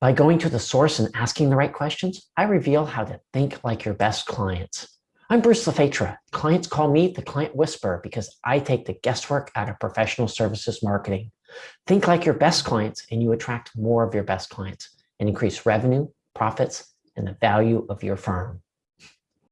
By going to the source and asking the right questions, I reveal how to think like your best clients. I'm Bruce LaFetra. Clients call me the client whisperer because I take the guesswork out of professional services marketing. Think like your best clients and you attract more of your best clients and increase revenue, profits, and the value of your firm.